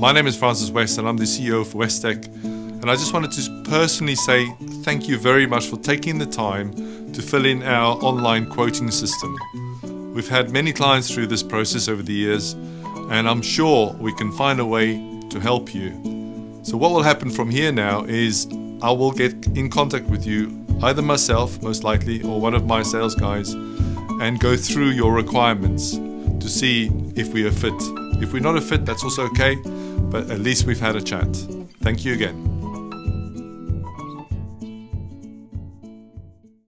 My name is Francis West and I'm the CEO of Westec. And I just wanted to personally say thank you very much for taking the time to fill in our online quoting system. We've had many clients through this process over the years, and I'm sure we can find a way to help you. So, what will happen from here now is I will get in contact with you, either myself, most likely, or one of my sales guys, and go through your requirements to see if we are fit. If we're not a fit, that's also okay, but at least we've had a chat. Thank you again.